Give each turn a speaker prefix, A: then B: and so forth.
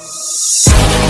A: Música